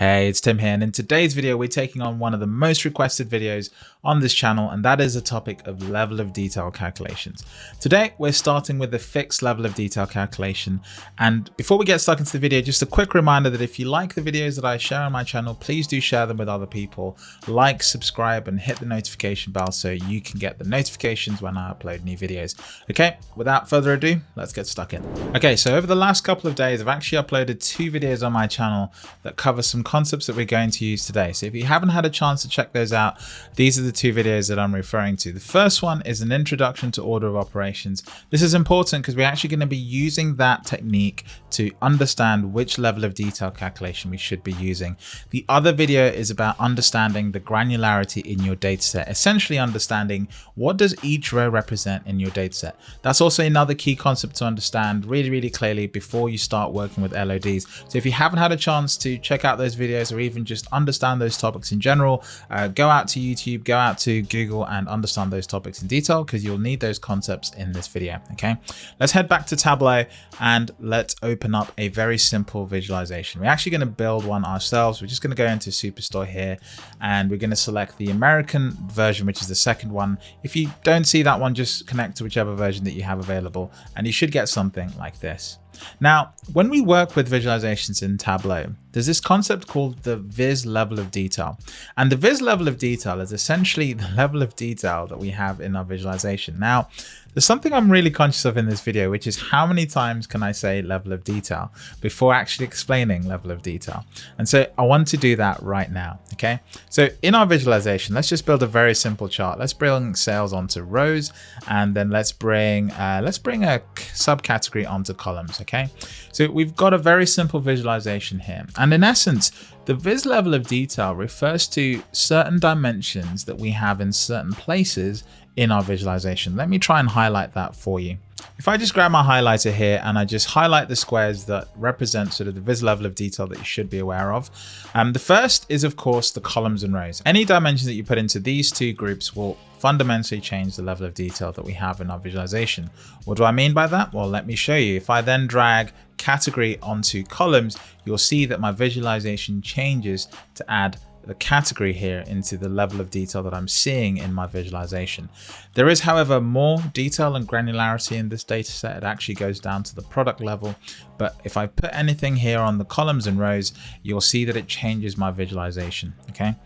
Hey, it's Tim here, and in today's video, we're taking on one of the most requested videos on this channel, and that is the topic of level of detail calculations. Today, we're starting with the fixed level of detail calculation, and before we get stuck into the video, just a quick reminder that if you like the videos that I share on my channel, please do share them with other people, like, subscribe, and hit the notification bell so you can get the notifications when I upload new videos. Okay, without further ado, let's get stuck in. Okay, so over the last couple of days, I've actually uploaded two videos on my channel that cover some concepts that we're going to use today. So if you haven't had a chance to check those out, these are the two videos that I'm referring to. The first one is an introduction to order of operations. This is important because we're actually going to be using that technique to understand which level of detail calculation we should be using. The other video is about understanding the granularity in your dataset, essentially understanding what does each row represent in your dataset. That's also another key concept to understand really, really clearly before you start working with LODs. So if you haven't had a chance to check out those videos or even just understand those topics in general, uh, go out to YouTube, go out to Google and understand those topics in detail because you'll need those concepts in this video. Okay, let's head back to Tableau and let's open up a very simple visualization. We're actually going to build one ourselves. We're just going to go into Superstore here and we're going to select the American version, which is the second one. If you don't see that one, just connect to whichever version that you have available and you should get something like this. Now, when we work with visualizations in Tableau, there's this concept called the viz level of detail. And the viz level of detail is essentially the level of detail that we have in our visualization. Now, there's something I'm really conscious of in this video, which is how many times can I say level of detail before actually explaining level of detail. And so I want to do that right now. Okay. So in our visualization, let's just build a very simple chart. Let's bring sales onto rows and then let's bring, uh, let's bring a subcategory onto columns. Okay. So we've got a very simple visualization here. And in essence, the viz level of detail refers to certain dimensions that we have in certain places in our visualization. Let me try and highlight that for you. If I just grab my highlighter here and I just highlight the squares that represent sort of the viz level of detail that you should be aware of. Um, the first is of course the columns and rows. Any dimensions that you put into these two groups will fundamentally change the level of detail that we have in our visualization. What do I mean by that? Well, let me show you. If I then drag category onto columns, you'll see that my visualization changes to add the category here into the level of detail that I'm seeing in my visualization. There is, however, more detail and granularity in this data set. It actually goes down to the product level. But if I put anything here on the columns and rows, you'll see that it changes my visualization. Okay.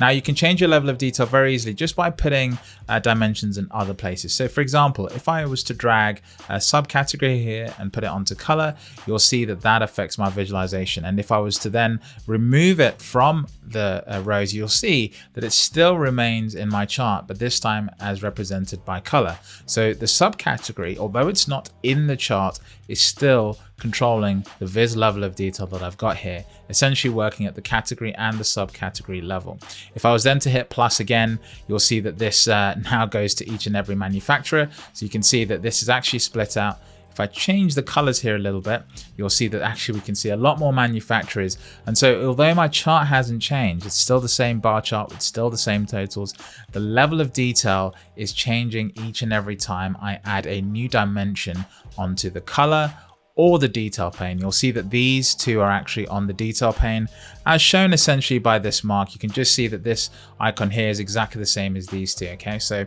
Now you can change your level of detail very easily just by putting uh, dimensions in other places. So for example, if I was to drag a subcategory here and put it onto color, you'll see that that affects my visualization. And if I was to then remove it from the uh, rows, you'll see that it still remains in my chart, but this time as represented by color. So the subcategory, although it's not in the chart, is still controlling the viz level of detail that I've got here, essentially working at the category and the subcategory level. If I was then to hit plus again, you'll see that this uh, now goes to each and every manufacturer. So you can see that this is actually split out if I change the colors here a little bit, you'll see that actually we can see a lot more manufacturers. And so although my chart hasn't changed, it's still the same bar chart it's still the same totals. The level of detail is changing each and every time I add a new dimension onto the color or the detail pane. You'll see that these two are actually on the detail pane as shown essentially by this mark. You can just see that this icon here is exactly the same as these two. Okay, so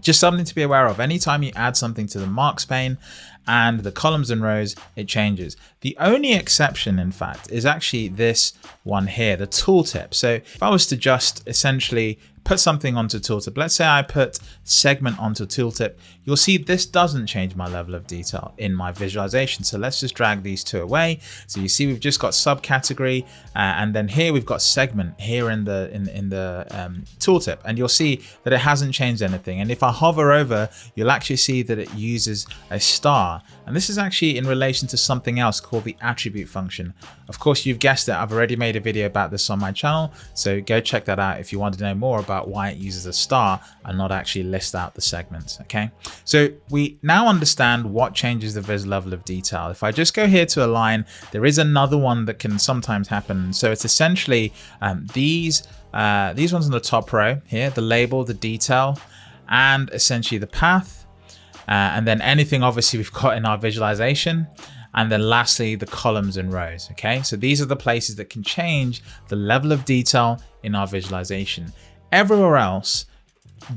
just something to be aware of. Anytime you add something to the marks pane and the columns and rows, it changes. The only exception, in fact, is actually this one here, the tooltip. So if I was to just essentially put something onto tooltip, let's say I put segment onto tooltip, you'll see this doesn't change my level of detail in my visualization. So let's just drag these two away. So you see we've just got subcategory uh, and then here we've got segment here in the in, in the um, tooltip and you'll see that it hasn't changed anything. And if I hover over, you'll actually see that it uses a star. And this is actually in relation to something else called the attribute function. Of course, you've guessed it, I've already made a video about this on my channel. So go check that out if you want to know more about why it uses a star and not actually list out the segments. Okay, so we now understand what changes the viz level of detail. If I just go here to align, there is another one that can sometimes happen. So it's essentially um, these uh, these ones on the top row here, the label, the detail, and essentially the path. Uh, and then anything obviously we've got in our visualization And then lastly, the columns and rows. Okay, so these are the places that can change the level of detail in our visualization. Everywhere else,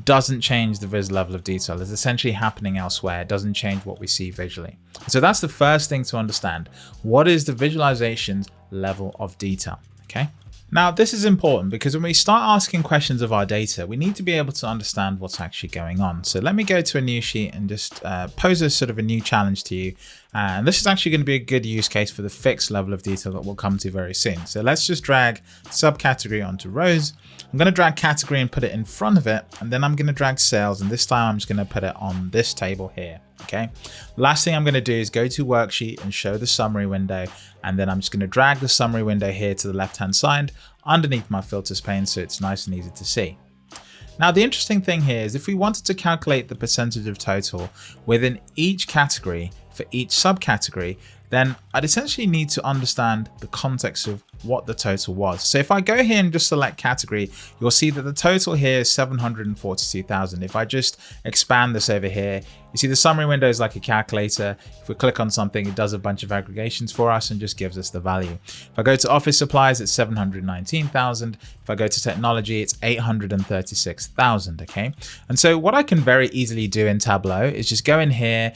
doesn't change the vis level of detail. It's essentially happening elsewhere. It doesn't change what we see visually. So that's the first thing to understand. What is the visualization's level of detail? Okay. Now, this is important because when we start asking questions of our data, we need to be able to understand what's actually going on. So let me go to a new sheet and just uh, pose a sort of a new challenge to you. And this is actually going to be a good use case for the fixed level of detail that we'll come to very soon. So let's just drag subcategory onto rows. I'm going to drag category and put it in front of it. And then I'm going to drag sales. And this time I'm just going to put it on this table here. Okay. Last thing I'm going to do is go to worksheet and show the summary window. And then I'm just going to drag the summary window here to the left hand side underneath my filters pane so it's nice and easy to see. Now the interesting thing here is if we wanted to calculate the percentage of total within each category for each subcategory, then I'd essentially need to understand the context of what the total was. So if I go here and just select category, you'll see that the total here is 742,000. If I just expand this over here, you see the summary window is like a calculator. If we click on something, it does a bunch of aggregations for us and just gives us the value. If I go to office supplies, it's 719,000. If I go to technology, it's 836,000, okay? And so what I can very easily do in Tableau is just go in here,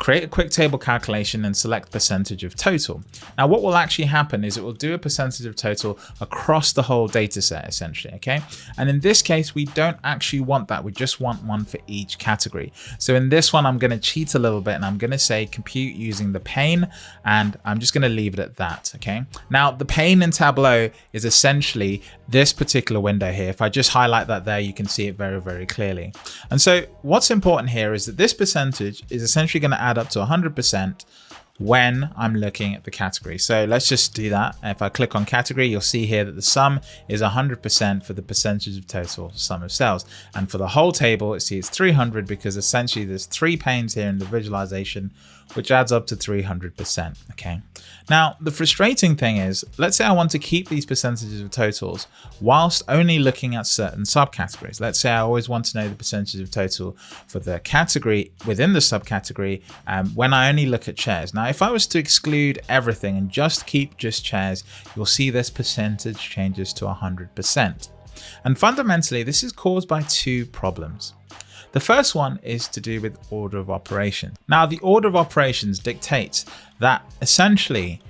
create a quick table calculation and select percentage of total. Now what will actually happen is it will do a percentage of total across the whole data set essentially, okay? And in this case, we don't actually want that. We just want one for each category. So in this one, I'm gonna cheat a little bit and I'm gonna say compute using the pane and I'm just gonna leave it at that, okay? Now the pane in Tableau is essentially this particular window here. If I just highlight that there, you can see it very, very clearly. And so what's important here is that this percentage is essentially gonna add add up to 100% when I'm looking at the category. So let's just do that. If I click on category, you'll see here that the sum is 100% for the percentage of total sum of sales. And for the whole table, see it's 300 because essentially there's three panes here in the visualization, which adds up to 300%. Okay. Now, the frustrating thing is, let's say I want to keep these percentages of totals whilst only looking at certain subcategories. Let's say I always want to know the percentage of total for the category within the subcategory um, when I only look at chairs. Now, if I was to exclude everything and just keep just chairs, you'll see this percentage changes to 100%. And fundamentally, this is caused by two problems. The first one is to do with order of operation. Now, the order of operations dictates that essentially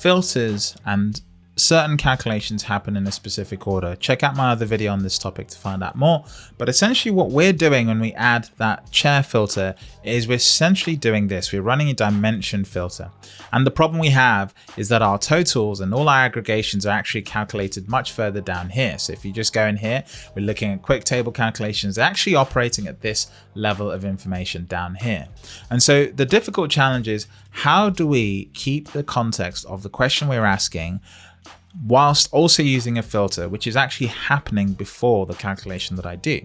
filters and certain calculations happen in a specific order. Check out my other video on this topic to find out more. But essentially what we're doing when we add that chair filter is we're essentially doing this. We're running a dimension filter. And the problem we have is that our totals and all our aggregations are actually calculated much further down here. So if you just go in here, we're looking at quick table calculations, they're actually operating at this level of information down here. And so the difficult challenge is how do we keep the context of the question we're asking whilst also using a filter, which is actually happening before the calculation that I do.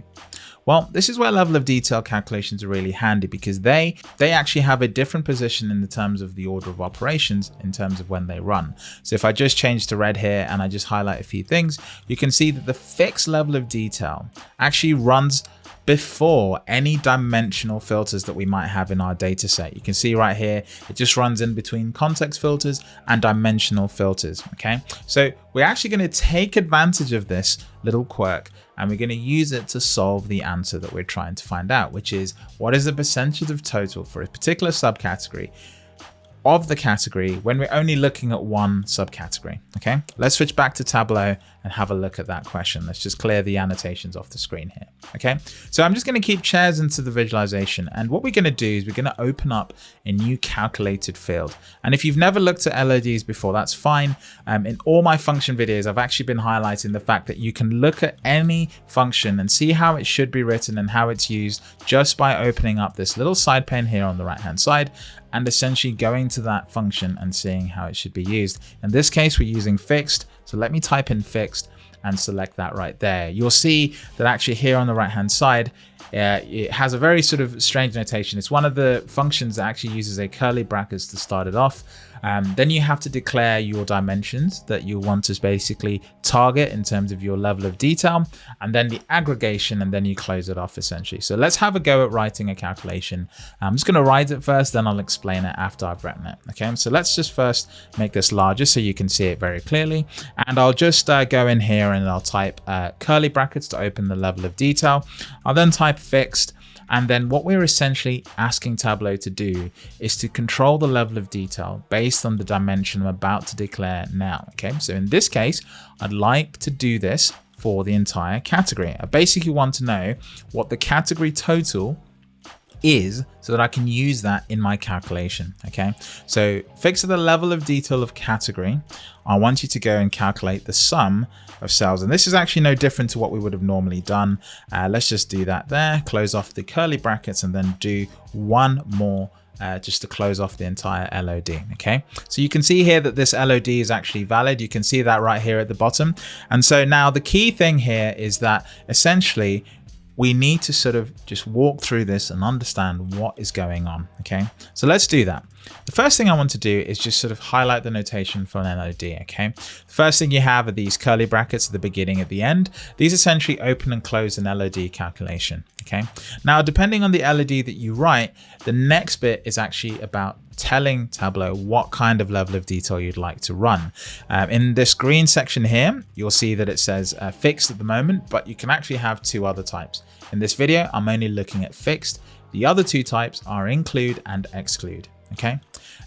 Well, this is where level of detail calculations are really handy because they, they actually have a different position in the terms of the order of operations in terms of when they run. So if I just change to red here and I just highlight a few things, you can see that the fixed level of detail actually runs before any dimensional filters that we might have in our data set. You can see right here, it just runs in between context filters and dimensional filters. Okay, so we're actually going to take advantage of this little quirk and we're going to use it to solve the answer that we're trying to find out, which is what is the percentage of total for a particular subcategory of the category when we're only looking at one subcategory. Okay, let's switch back to Tableau and have a look at that question. Let's just clear the annotations off the screen here. Okay, so I'm just going to keep chairs into the visualization. And what we're going to do is we're going to open up a new calculated field. And if you've never looked at LODs before, that's fine. Um, in all my function videos, I've actually been highlighting the fact that you can look at any function and see how it should be written and how it's used just by opening up this little side pane here on the right hand side and essentially going to that function and seeing how it should be used. In this case, we're using fixed so let me type in fixed and select that right there. You'll see that actually here on the right hand side, uh, it has a very sort of strange notation. It's one of the functions that actually uses a curly brackets to start it off. Um, then you have to declare your dimensions that you want to basically target in terms of your level of detail, and then the aggregation, and then you close it off essentially. So let's have a go at writing a calculation. I'm just going to write it first, then I'll explain it after I've written it. Okay, so let's just first make this larger so you can see it very clearly. And I'll just uh, go in here and I'll type uh, curly brackets to open the level of detail. I'll then type fixed and then what we're essentially asking Tableau to do is to control the level of detail based on the dimension I'm about to declare now. Okay, so in this case, I'd like to do this for the entire category. I basically want to know what the category total is so that I can use that in my calculation. Okay, so fix the level of detail of category. I want you to go and calculate the sum of sales. And this is actually no different to what we would have normally done. Uh, let's just do that there, close off the curly brackets and then do one more uh, just to close off the entire LOD. Okay, so you can see here that this LOD is actually valid. You can see that right here at the bottom. And so now the key thing here is that essentially we need to sort of just walk through this and understand what is going on. Okay, so let's do that. The first thing I want to do is just sort of highlight the notation for an LOD, okay? The first thing you have are these curly brackets at the beginning, at the end. These essentially open and close an LOD calculation, okay? Now, depending on the LOD that you write, the next bit is actually about telling Tableau what kind of level of detail you'd like to run. Um, in this green section here, you'll see that it says uh, fixed at the moment, but you can actually have two other types. In this video, I'm only looking at fixed. The other two types are include and exclude. Okay.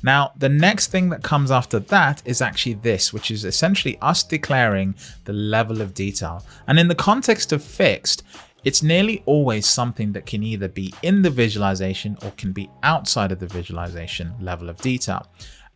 Now, the next thing that comes after that is actually this, which is essentially us declaring the level of detail. And in the context of fixed, it's nearly always something that can either be in the visualization or can be outside of the visualization level of detail.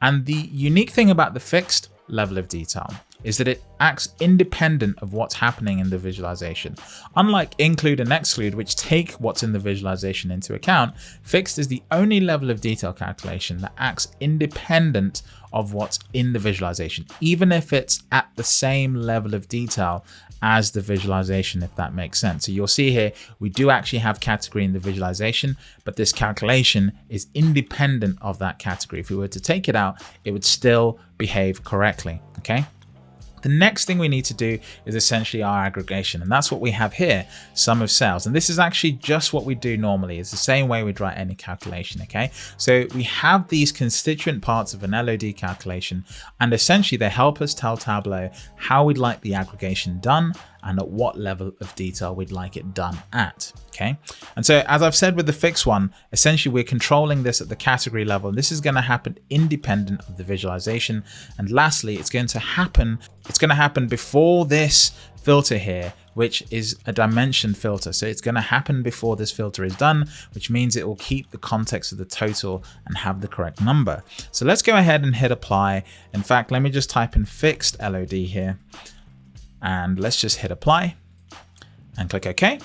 And the unique thing about the fixed level of detail is that it acts independent of what's happening in the visualization. Unlike include and exclude, which take what's in the visualization into account, fixed is the only level of detail calculation that acts independent of what's in the visualization, even if it's at the same level of detail as the visualization, if that makes sense. So you'll see here, we do actually have category in the visualization, but this calculation is independent of that category. If we were to take it out, it would still behave correctly, okay? The next thing we need to do is essentially our aggregation, and that's what we have here, sum of sales. And this is actually just what we do normally. It's the same way we'd write any calculation, okay? So we have these constituent parts of an LOD calculation, and essentially they help us tell Tableau how we'd like the aggregation done and at what level of detail we'd like it done at. Okay. And so as I've said with the fixed one, essentially we're controlling this at the category level. And this is going to happen independent of the visualization. And lastly, it's going to happen, it's going to happen before this filter here, which is a dimension filter. So it's going to happen before this filter is done, which means it will keep the context of the total and have the correct number. So let's go ahead and hit apply. In fact, let me just type in fixed LOD here and let's just hit apply and click OK.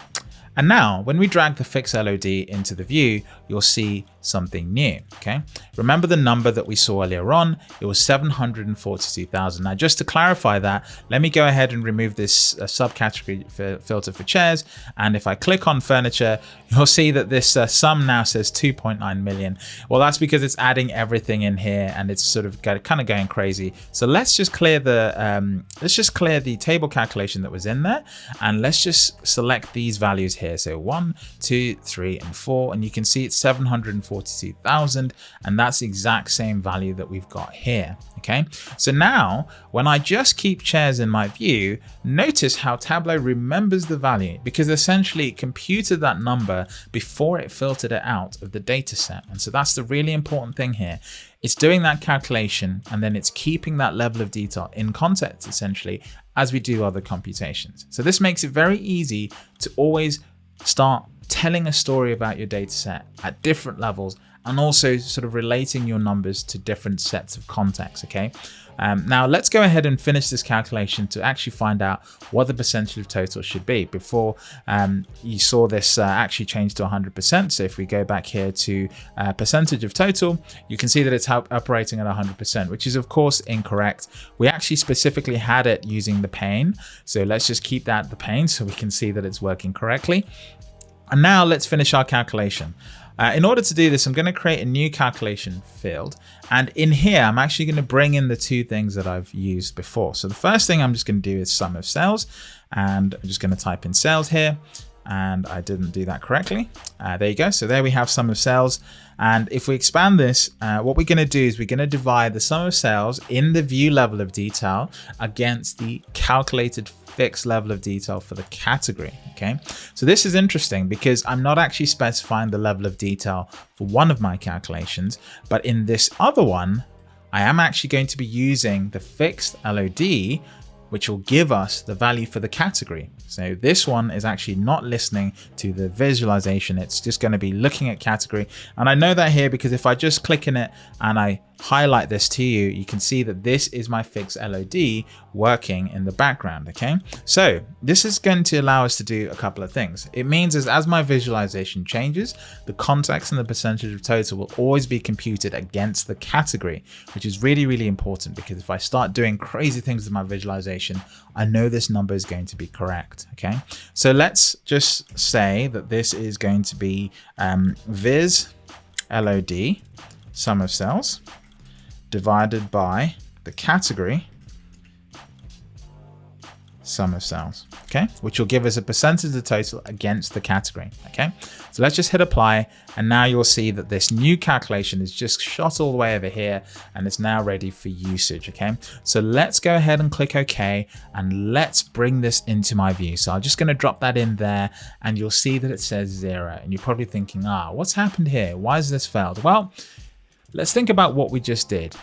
And now when we drag the fixed LOD into the view, you'll see something new. Okay. Remember the number that we saw earlier on, it was 742,000. Now, just to clarify that, let me go ahead and remove this uh, subcategory filter for chairs. And if I click on furniture, you'll see that this uh, sum now says 2.9 million. Well, that's because it's adding everything in here and it's sort of kind of going crazy. So let's just clear the, um, let's just clear the table calculation that was in there. And let's just select these values here. So one, two, three, and four. And you can see it's 740 42,000 and that's the exact same value that we've got here. Okay, so now when I just keep chairs in my view, notice how Tableau remembers the value because essentially it computed that number before it filtered it out of the data set. And so that's the really important thing here. It's doing that calculation and then it's keeping that level of detail in context essentially as we do other computations. So this makes it very easy to always start telling a story about your data set at different levels and also sort of relating your numbers to different sets of context, okay? Um, now let's go ahead and finish this calculation to actually find out what the percentage of total should be. Before um, you saw this uh, actually change to 100%. So if we go back here to uh, percentage of total, you can see that it's operating at 100%, which is of course incorrect. We actually specifically had it using the pane. So let's just keep that the pane so we can see that it's working correctly. And now let's finish our calculation. Uh, in order to do this, I'm going to create a new calculation field. And in here, I'm actually going to bring in the two things that I've used before. So the first thing I'm just going to do is sum of sales. And I'm just going to type in sales here and I didn't do that correctly. Uh, there you go. So there we have sum of sales. And if we expand this, uh, what we're going to do is we're going to divide the sum of sales in the view level of detail against the calculated fixed level of detail for the category. Okay, so this is interesting because I'm not actually specifying the level of detail for one of my calculations, but in this other one, I am actually going to be using the fixed LOD which will give us the value for the category. So this one is actually not listening to the visualization. It's just going to be looking at category. And I know that here because if I just click in it and I highlight this to you, you can see that this is my fixed LOD working in the background. Okay, so this is going to allow us to do a couple of things. It means as, as my visualization changes, the context and the percentage of total will always be computed against the category, which is really, really important because if I start doing crazy things with my visualization, I know this number is going to be correct. Okay, so let's just say that this is going to be um, viz LOD sum of sales divided by the category sum of sales, okay, which will give us a percentage of the total against the category, okay. So let's just hit apply, and now you'll see that this new calculation is just shot all the way over here, and it's now ready for usage, okay. So let's go ahead and click OK, and let's bring this into my view. So I'm just going to drop that in there, and you'll see that it says zero, and you're probably thinking, ah, what's happened here? Why has this failed? Well, Let's think about what we just did.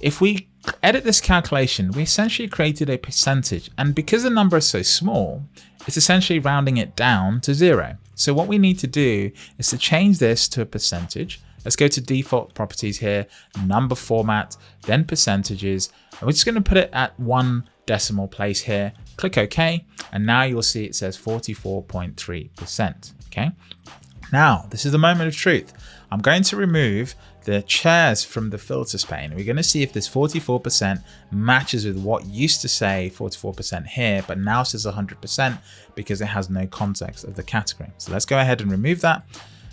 If we edit this calculation, we essentially created a percentage and because the number is so small, it's essentially rounding it down to zero. So what we need to do is to change this to a percentage. Let's go to default properties here, number format, then percentages. And we're just going to put it at one decimal place here. Click OK. And now you'll see it says 44.3%. Okay. Now, this is the moment of truth. I'm going to remove the chairs from the filters pane. We're going to see if this 44% matches with what used to say 44% here, but now says 100% because it has no context of the category. So let's go ahead and remove that.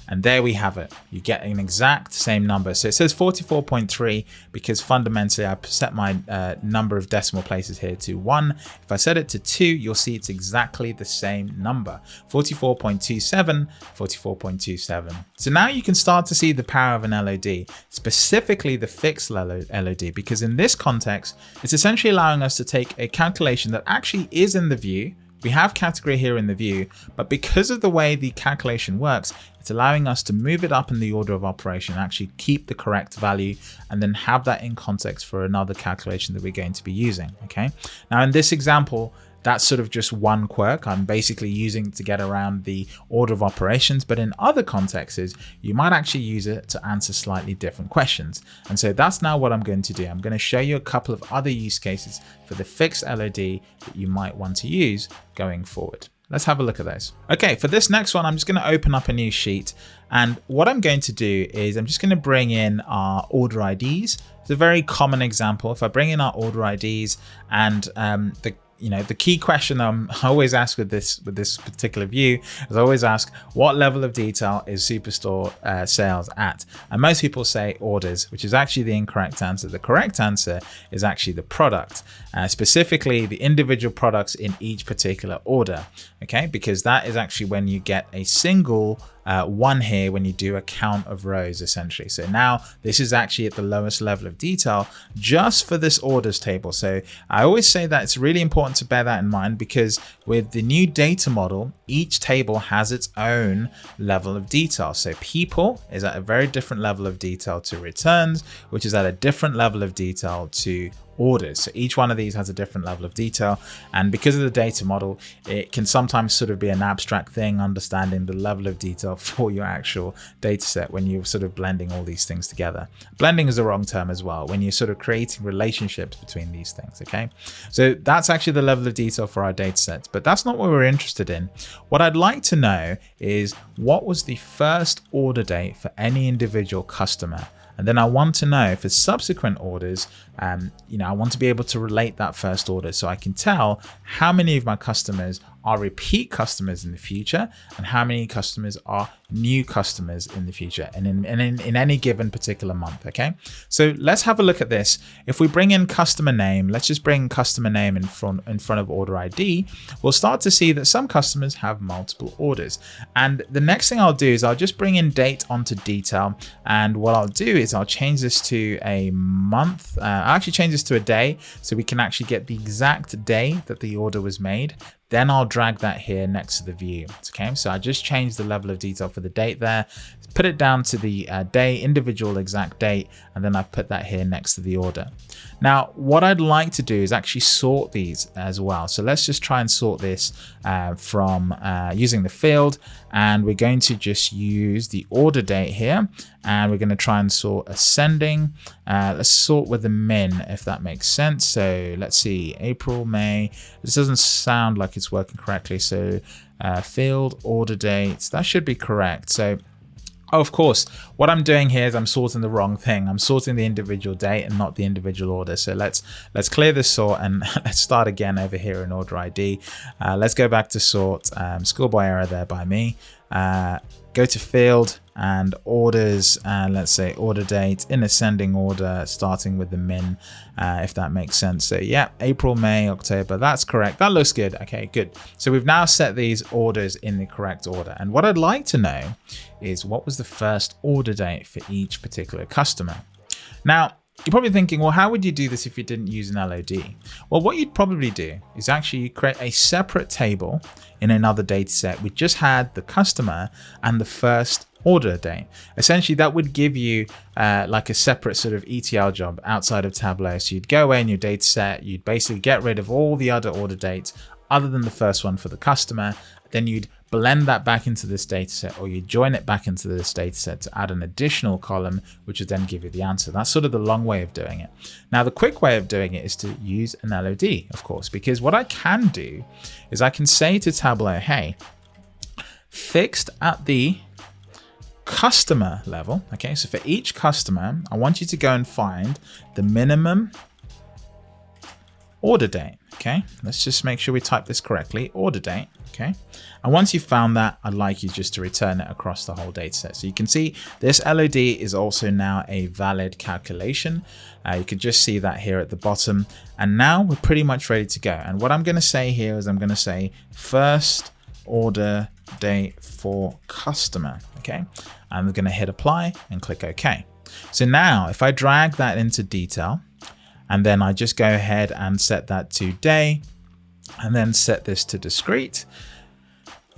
And there we have it. You get an exact same number. So it says 44.3 because fundamentally I set my uh, number of decimal places here to one. If I set it to two, you'll see it's exactly the same number. 44.27, 44.27. So now you can start to see the power of an LOD, specifically the fixed LOD, because in this context, it's essentially allowing us to take a calculation that actually is in the view, we have category here in the view, but because of the way the calculation works, it's allowing us to move it up in the order of operation, actually keep the correct value, and then have that in context for another calculation that we're going to be using. Okay. Now in this example, that's sort of just one quirk I'm basically using to get around the order of operations, but in other contexts, you might actually use it to answer slightly different questions. And so that's now what I'm going to do. I'm going to show you a couple of other use cases for the fixed LOD that you might want to use going forward. Let's have a look at those. Okay, for this next one, I'm just going to open up a new sheet. And what I'm going to do is I'm just going to bring in our order IDs. It's a very common example. If I bring in our order IDs and um, the you know, the key question I'm always asked with this with this particular view is I always ask what level of detail is Superstore uh, sales at? And most people say orders, which is actually the incorrect answer. The correct answer is actually the product, uh, specifically the individual products in each particular order. Okay, because that is actually when you get a single uh, one here when you do a count of rows essentially. So now this is actually at the lowest level of detail just for this orders table. So I always say that it's really important to bear that in mind because with the new data model, each table has its own level of detail. So people is at a very different level of detail to returns, which is at a different level of detail to orders. So each one of these has a different level of detail. And because of the data model, it can sometimes sort of be an abstract thing, understanding the level of detail for your actual data set when you're sort of blending all these things together. Blending is the wrong term as well, when you're sort of creating relationships between these things, okay? So that's actually the level of detail for our data sets, but that's not what we're interested in. What I'd like to know is what was the first order date for any individual customer And then I want to know for subsequent orders, um, you know, I want to be able to relate that first order so I can tell how many of my customers are repeat customers in the future and how many customers are new customers in the future and in, in, in any given particular month. Okay, so let's have a look at this. If we bring in customer name, let's just bring customer name in front in front of order ID, we'll start to see that some customers have multiple orders. And the next thing I'll do is I'll just bring in date onto detail. And what I'll do is I'll change this to a month. Uh, I'll actually change this to a day so we can actually get the exact day that the order was made. Then I'll drag that here next to the view. Okay, so I just changed the level of detail for the date there, put it down to the uh, day, individual exact date, and then I've put that here next to the order. Now, what I'd like to do is actually sort these as well. So let's just try and sort this uh, from uh, using the field, and we're going to just use the order date here, and we're going to try and sort ascending. Uh, let's sort with the min, if that makes sense. So let's see, April, May. This doesn't sound like it's working correctly. So uh, field order dates, that should be correct. So Oh, of course, what I'm doing here is I'm sorting the wrong thing. I'm sorting the individual date and not the individual order. So let's let's clear this sort and let's start again over here in order ID. Uh, let's go back to sort, um, schoolboy error there by me. Uh, go to field and orders and let's say order date in ascending order starting with the min uh, if that makes sense. So yeah April May October that's correct. That looks good. Okay good. So we've now set these orders in the correct order. And what I'd like to know is what was the first order date for each particular customer? Now you're probably thinking, well, how would you do this if you didn't use an LOD? Well, what you'd probably do is actually create a separate table in another data set. We just had the customer and the first order date. Essentially, that would give you uh, like a separate sort of ETL job outside of Tableau. So you'd go away in your data set, you'd basically get rid of all the other order dates other than the first one for the customer. Then you'd blend that back into this data set or you join it back into this data set to add an additional column, which would then give you the answer. That's sort of the long way of doing it. Now, the quick way of doing it is to use an LOD, of course, because what I can do is I can say to Tableau, hey, fixed at the customer level. Okay, so for each customer, I want you to go and find the minimum order date. Okay, let's just make sure we type this correctly. Order date. Okay, and once you've found that, I'd like you just to return it across the whole data set. So you can see this LOD is also now a valid calculation. Uh, you can just see that here at the bottom. And now we're pretty much ready to go. And what I'm going to say here is I'm going to say first order date for customer. Okay, I'm going to hit apply and click OK. So now if I drag that into detail, and then I just go ahead and set that to day and then set this to discrete.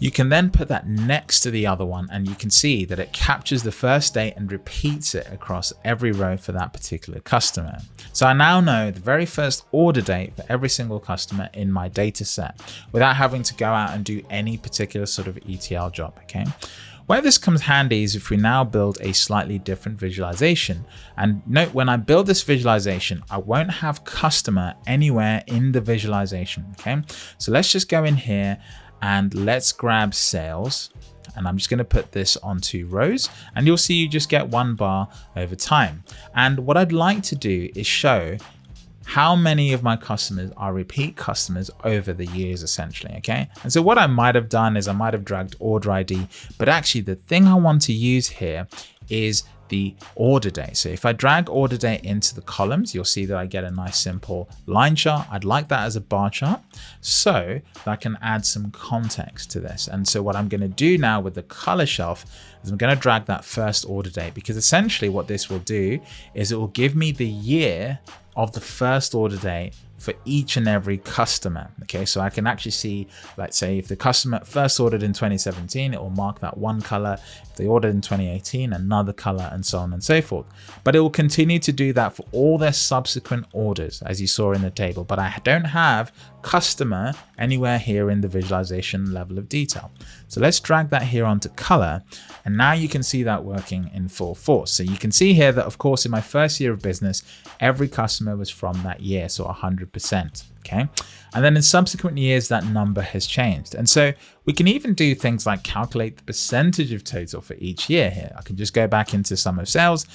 You can then put that next to the other one and you can see that it captures the first date and repeats it across every row for that particular customer. So I now know the very first order date for every single customer in my data set without having to go out and do any particular sort of ETL job, okay? Where this comes handy is if we now build a slightly different visualization. And note when I build this visualization, I won't have customer anywhere in the visualization. Okay, so let's just go in here and let's grab sales and I'm just going to put this onto rows and you'll see you just get one bar over time. And what I'd like to do is show how many of my customers are repeat customers over the years essentially okay and so what i might have done is i might have dragged order id but actually the thing i want to use here is the order date. So if I drag order date into the columns, you'll see that I get a nice simple line chart. I'd like that as a bar chart so that I can add some context to this. And so what I'm going to do now with the color shelf is I'm going to drag that first order date because essentially what this will do is it will give me the year of the first order date for each and every customer. Okay, so I can actually see, let's say if the customer first ordered in 2017, it will mark that one color. If they ordered in 2018, another color and so on and so forth. But it will continue to do that for all their subsequent orders, as you saw in the table. But I don't have customer anywhere here in the visualization level of detail. So let's drag that here onto color. And now you can see that working in full force. So you can see here that of course in my first year of business, every customer was from that year. So 100%. Percent okay. And then in subsequent years, that number has changed. And so we can even do things like calculate the percentage of total for each year here. I can just go back into sum of sales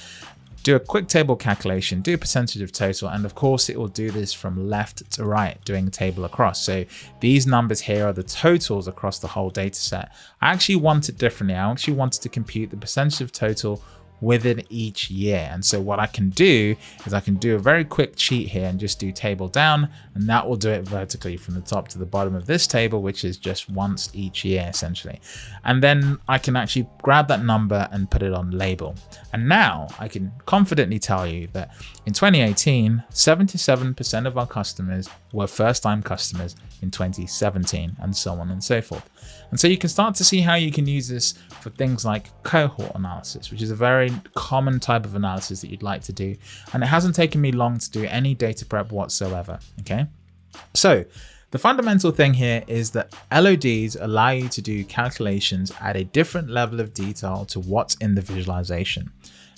do a quick table calculation, do a percentage of total, and of course it will do this from left to right, doing a table across. So these numbers here are the totals across the whole data set. I actually want it differently. I actually wanted to compute the percentage of total within each year. And so what I can do is I can do a very quick cheat here and just do table down, and that will do it vertically from the top to the bottom of this table, which is just once each year essentially. And then I can actually grab that number and put it on label. And now I can confidently tell you that in 2018, 77% of our customers were first time customers in 2017 and so on and so forth. And so you can start to see how you can use this for things like cohort analysis, which is a very common type of analysis that you'd like to do. And it hasn't taken me long to do any data prep whatsoever. Okay. So the fundamental thing here is that LODs allow you to do calculations at a different level of detail to what's in the visualization.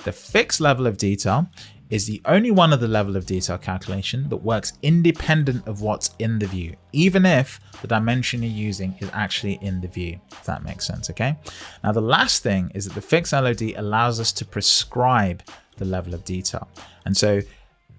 The fixed level of detail is the only one of the level of detail calculation that works independent of what's in the view, even if the dimension you're using is actually in the view, if that makes sense, okay? Now the last thing is that the fixed LOD allows us to prescribe the level of detail. And so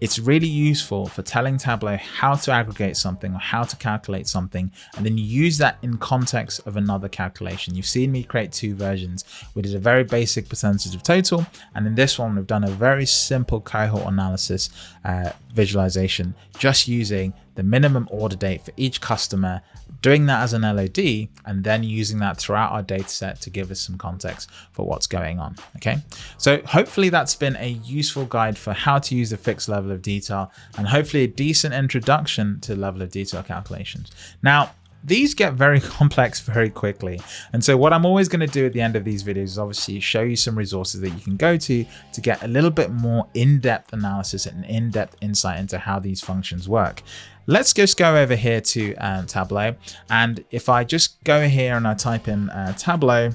it's really useful for telling Tableau how to aggregate something or how to calculate something, and then use that in context of another calculation. You've seen me create two versions. We did a very basic percentage of total, and in this one, we've done a very simple cohort analysis uh, visualization, just using the minimum order date for each customer, doing that as an LOD, and then using that throughout our data set to give us some context for what's going on. Okay, so hopefully that's been a useful guide for how to use a fixed level of detail and hopefully a decent introduction to level of detail calculations. Now, these get very complex very quickly. And so what I'm always going to do at the end of these videos is obviously show you some resources that you can go to to get a little bit more in-depth analysis and in-depth insight into how these functions work. Let's just go over here to um, Tableau. And if I just go here and I type in uh, Tableau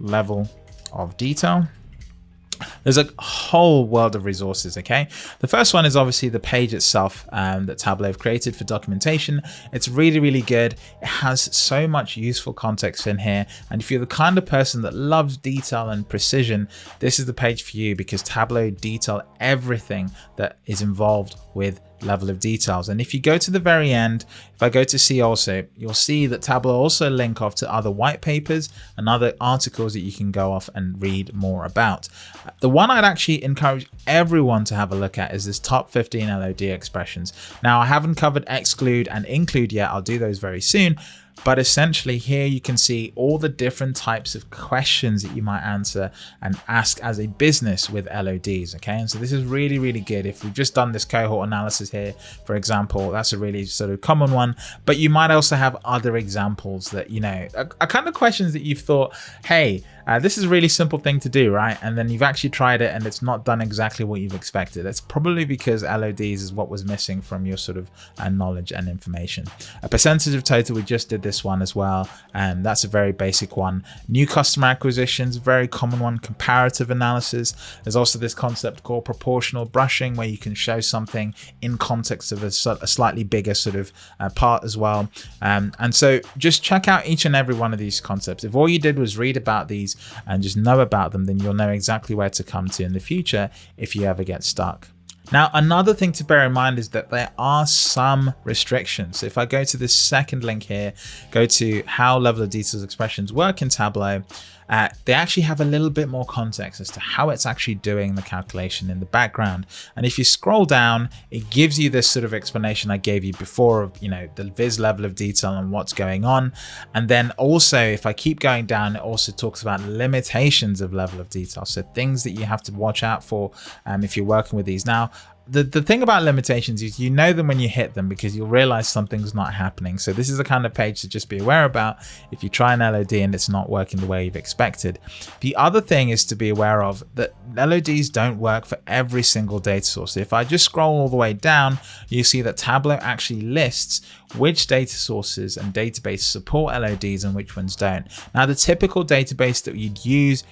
level of detail, there's a whole world of resources, okay? The first one is obviously the page itself um, that Tableau have created for documentation. It's really, really good. It has so much useful context in here. And if you're the kind of person that loves detail and precision, this is the page for you because Tableau detail everything that is involved with level of details. And if you go to the very end, if I go to see also, you'll see that Tableau also link off to other white papers and other articles that you can go off and read more about. The one I'd actually encourage everyone to have a look at is this top 15 LOD expressions. Now I haven't covered exclude and include yet. I'll do those very soon. But essentially here you can see all the different types of questions that you might answer and ask as a business with LODs. Okay. And so this is really, really good. If we've just done this cohort analysis here, for example, that's a really sort of common one, but you might also have other examples that, you know, are, are kind of questions that you've thought, hey, uh, this is a really simple thing to do, right? And then you've actually tried it and it's not done exactly what you've expected. It's probably because LODs is what was missing from your sort of uh, knowledge and information. A percentage of total, we just did this one as well. And that's a very basic one. New customer acquisitions, very common one, comparative analysis. There's also this concept called proportional brushing where you can show something in context of a, a slightly bigger sort of uh, part as well. Um, and so just check out each and every one of these concepts. If all you did was read about these and just know about them, then you'll know exactly where to come to in the future if you ever get stuck. Now, another thing to bear in mind is that there are some restrictions. So if I go to this second link here, go to how level of details expressions work in Tableau, uh, they actually have a little bit more context as to how it's actually doing the calculation in the background. And if you scroll down, it gives you this sort of explanation I gave you before of, you know, the viz level of detail and what's going on. And then also, if I keep going down, it also talks about limitations of level of detail. So things that you have to watch out for um, if you're working with these. Now, the, the thing about limitations is you know them when you hit them because you'll realize something's not happening. So this is the kind of page to just be aware about if you try an LOD and it's not working the way you've expected. The other thing is to be aware of that LODs don't work for every single data source. If I just scroll all the way down, you see that Tableau actually lists which data sources and databases support LODs and which ones don't. Now the typical database that you'd use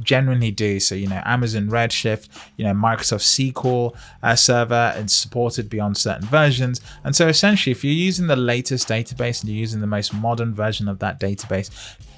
generally do. So, you know, Amazon Redshift, you know, Microsoft SQL uh, server and supported beyond certain versions. And so essentially, if you're using the latest database and you're using the most modern version of that database,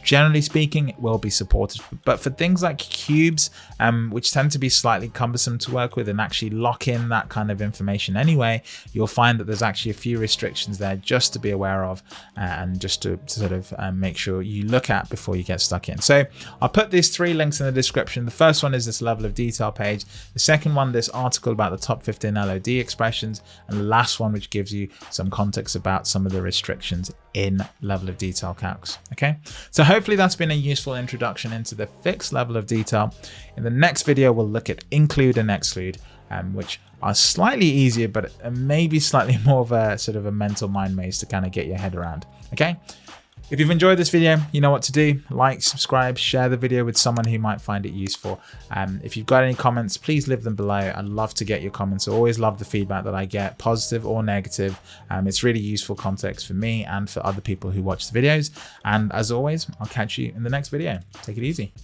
generally speaking, it will be supported. But for things like cubes, um, which tend to be slightly cumbersome to work with and actually lock in that kind of information anyway, you'll find that there's actually a few restrictions there just to be aware of uh, and just to, to sort of um, make sure you look at before you get stuck in. So I'll put these three links in the description. The first one is this level of detail page. The second one, this article about the top 15 LOD expressions. And the last one, which gives you some context about some of the restrictions in level of detail calcs. Okay, so hopefully that's been a useful introduction into the fixed level of detail. In the next video, we'll look at include and exclude, um, which are slightly easier, but maybe slightly more of a sort of a mental mind maze to kind of get your head around. Okay. If you've enjoyed this video, you know what to do. Like, subscribe, share the video with someone who might find it useful. Um, if you've got any comments, please leave them below. I'd love to get your comments. I always love the feedback that I get, positive or negative. Um, it's really useful context for me and for other people who watch the videos. And as always, I'll catch you in the next video. Take it easy.